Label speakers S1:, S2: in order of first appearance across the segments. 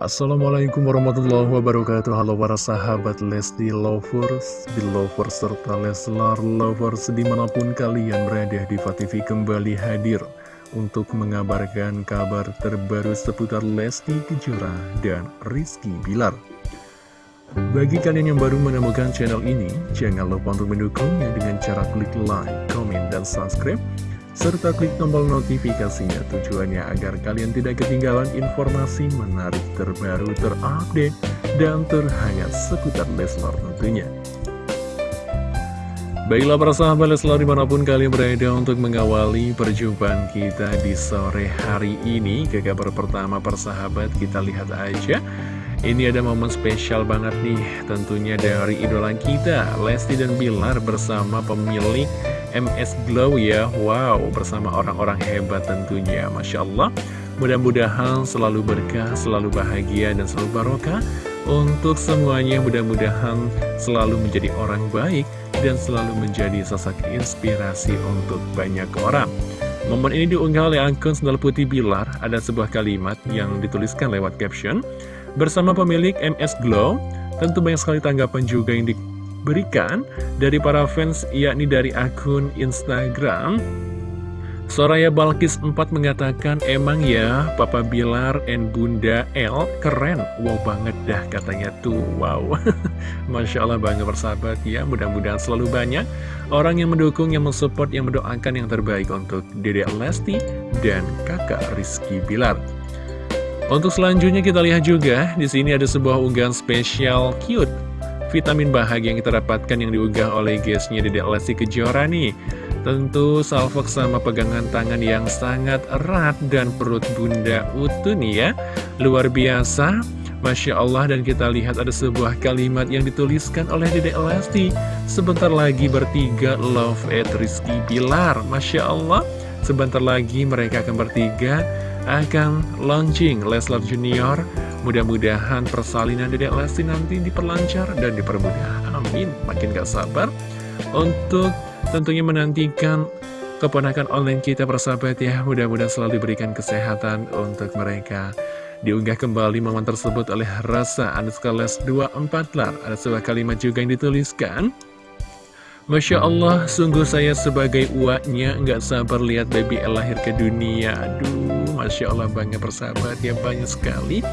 S1: Assalamualaikum warahmatullahi wabarakatuh. Halo para sahabat Lesti Lovers, Belovers, serta Leslar Lovers Di mana pun kalian berada di TV kembali hadir Untuk mengabarkan kabar terbaru seputar Lesti Kejora dan Rizky Bilar. Bagi kalian yang baru menemukan channel ini Jangan lupa untuk mendukungnya dengan cara klik like, komen, dan subscribe serta klik tombol notifikasinya tujuannya agar kalian tidak ketinggalan informasi menarik terbaru terupdate dan terhangat seputar Leslar tentunya. Baiklah para sahabat Leslar di mana pun kalian berada untuk mengawali perjumpaan kita di sore hari ini Ke kabar pertama persahabat kita lihat aja Ini ada momen spesial banget nih tentunya dari idola kita Lesti dan Bilar bersama pemilik MS Glow ya. Wow, bersama orang-orang hebat tentunya. Masya Allah. Mudah-mudahan selalu berkah, selalu bahagia, dan selalu barokah Untuk semuanya. Mudah-mudahan selalu menjadi orang baik Dan selalu menjadi sosok inspirasi untuk banyak orang. Momen ini diunggah oleh akun Sendal Putih Bilar. Ada sebuah kalimat yang dituliskan lewat caption. Bersama pemilik MS Glow Tentu banyak sekali tanggapan juga yang di berikan dari para fans yakni dari akun Instagram. Soraya Balkis 4 mengatakan emang ya Papa Bilar and Bunda L keren. Wow banget dah katanya tuh Wow. Masya Allah bangga bersahabat ya Mudah-mudahan selalu banyak Orang yang mendukung, yang mensupport, yang mendoakan yang terbaik Untuk Dede Lesti dan kakak Rizky Bilar. Untuk selanjutnya kita lihat juga di sini ada sebuah unggahan spesial cute vitamin bahagia yang kita dapatkan yang diunggah oleh guestnya Dedek Lesti Kejora nih. Tentu salvok sama pegangan tangan yang sangat erat dan perut bunda utuh nih ya. Luar biasa. Masya Allah dan kita lihat ada sebuah kalimat yang dituliskan oleh Dedek Lesti. Sebentar lagi bertiga love at Rizky Bilar. Masya Allah. Sebentar lagi mereka akan bertiga akan launching Leslar Junior Mudah-mudahan persalinan Dedek Lesti nanti diperlancar dan dipermudah. Amin. Makin gak sabar untuk tentunya menantikan keponakan online kita persahabat ya. Mudah-mudahan selalu diberikan kesehatan untuk mereka. Diunggah kembali momen tersebut oleh Rasa les 24 lar. Ada sebuah kalimat juga yang dituliskan. Masya Allah, sungguh saya sebagai uaknya nggak sabar lihat baby El lahir ke dunia. Aduh, Masya Allah bangga persahabat ya banyak sekali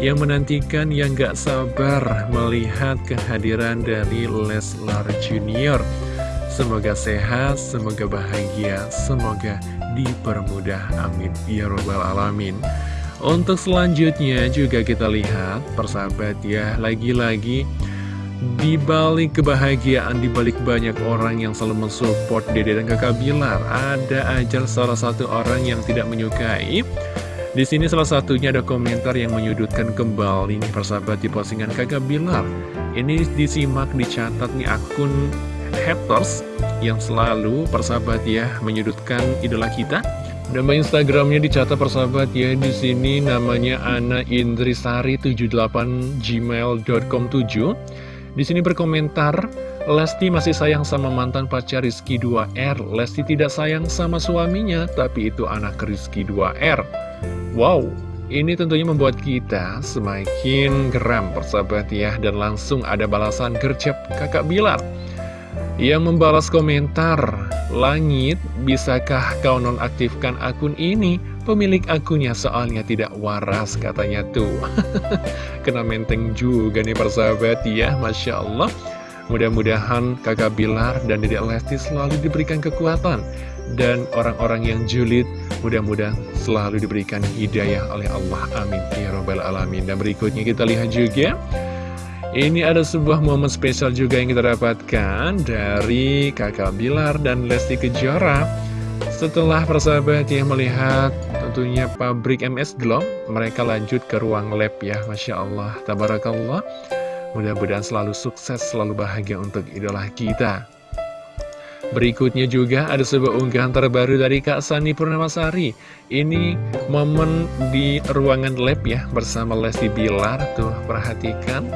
S1: yang menantikan yang gak sabar melihat kehadiran dari Leslar Junior. Semoga sehat, semoga bahagia, semoga dipermudah. Amin. Ya Rabbal Alamin. Untuk selanjutnya juga kita lihat, persahabat ya, lagi-lagi di balik kebahagiaan, di balik banyak orang yang selalu mensupport Dede dan kakak Bilar, ada aja salah satu orang yang tidak menyukai di sini salah satunya ada komentar yang menyudutkan kembali nih persahabat di postingan kakak Bilar. Ini disimak, dicatat nih akun haters yang selalu persahabat ya menyudutkan idola kita. Nama Instagramnya dicatat persahabat ya di sini namanya Ana Indrisari 78 gmail.com 7. Di sini berkomentar, Lesti masih sayang sama mantan pacar Rizky 2R. Lesti tidak sayang sama suaminya, tapi itu anak Rizky 2R. Wow, ini tentunya membuat kita semakin geram persahabat ya Dan langsung ada balasan gercep kakak Bilar Yang membalas komentar Langit, bisakah kau nonaktifkan akun ini? Pemilik akunnya soalnya tidak waras katanya tuh Kena menteng juga nih persahabat ya Masya Allah Mudah-mudahan kakak Bilar dan Dedek Lesti selalu diberikan kekuatan. Dan orang-orang yang julid mudah-mudahan selalu diberikan hidayah oleh Allah. Amin. Ya Rabbal Alamin. Dan berikutnya kita lihat juga. Ini ada sebuah momen spesial juga yang kita dapatkan Dari kakak Bilar dan Lesti Kejora. Setelah persahabat yang melihat tentunya pabrik MS Glow Mereka lanjut ke ruang lab ya. Masya Allah. Tabarakallah Mudah-mudahan selalu sukses, selalu bahagia untuk idola kita. Berikutnya juga ada sebuah unggahan terbaru dari Kak Sani Purnamasari. Ini momen di ruangan lab ya bersama Lesti Bilar. Tuh perhatikan.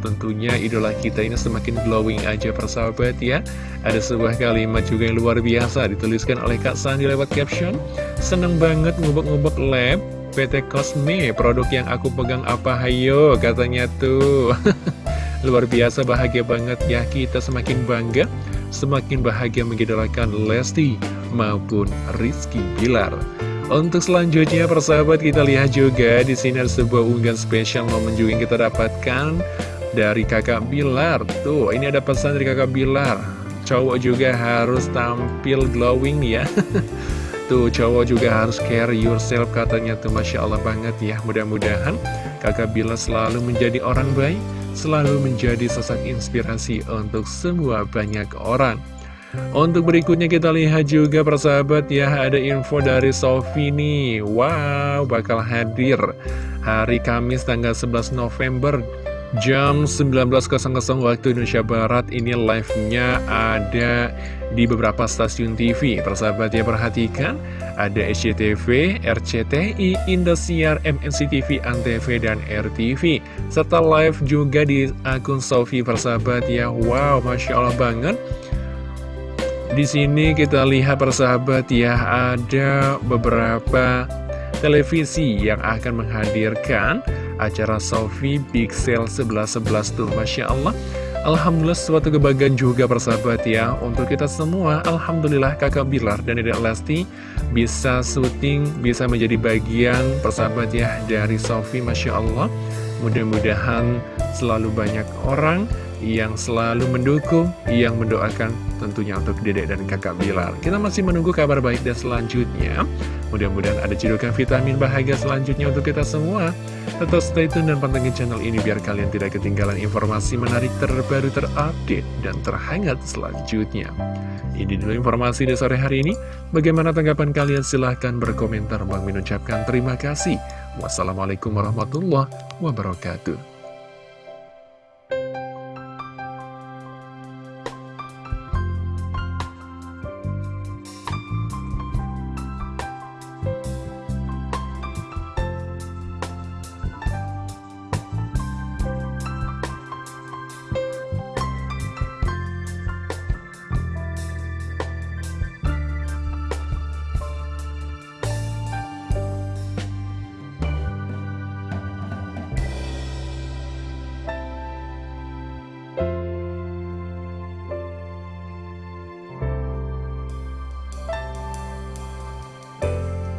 S1: Tentunya idola kita ini semakin glowing aja persahabat ya. Ada sebuah kalimat juga yang luar biasa dituliskan oleh Kak Sani lewat caption. Seneng banget ngubek-ngubek lab PT Cosme, produk yang aku pegang apa hayo katanya tuh. Luar biasa bahagia banget ya kita semakin bangga, semakin bahagia mengidolakan Lesti maupun Rizky Bilar. Untuk selanjutnya persahabat kita lihat juga di sini ada sebuah unggahan spesial momen juga yang kita dapatkan dari kakak Bilar. Tuh ini ada pesan dari kakak Bilar. Cowok juga harus tampil glowing ya. Tuh cowok juga harus care yourself katanya tuh Masya Allah banget ya. Mudah-mudahan kakak Bilar selalu menjadi orang baik, selalu menjadi sosok inspirasi untuk semua banyak orang. Untuk berikutnya kita lihat juga persahabat ya ada info dari Sofi nih Wow bakal hadir hari Kamis tanggal 11 November jam 19.00 waktu Indonesia Barat Ini live-nya ada di beberapa stasiun TV Persahabat ya perhatikan ada SCTV, RCTI, Indosiar, MNCTV, ANTV, dan RTV Serta live juga di akun Sofi persahabat ya. Wow Masya Allah banget. Di sini kita lihat persahabat ya, ada beberapa televisi yang akan menghadirkan acara Sofi Pixel 1111 tuh, Masya Allah. Alhamdulillah suatu kebahagiaan juga persahabat ya Untuk kita semua Alhamdulillah kakak Bilar dan Dedek Lesti Bisa syuting, bisa menjadi bagian persahabat ya Dari Sofi Masya Allah Mudah-mudahan selalu banyak orang yang selalu mendukung, yang mendoakan tentunya untuk dedek dan kakak Bilar. Kita masih menunggu kabar baik dan selanjutnya. Mudah-mudahan ada cedokan vitamin bahagia selanjutnya untuk kita semua. Tetap stay tune dan pantengin channel ini biar kalian tidak ketinggalan informasi menarik terbaru terupdate dan terhangat selanjutnya. Ini dulu informasi di sore hari ini. Bagaimana tanggapan kalian? Silahkan berkomentar. Bang mengucapkan terima kasih. Wassalamualaikum warahmatullahi wabarakatuh.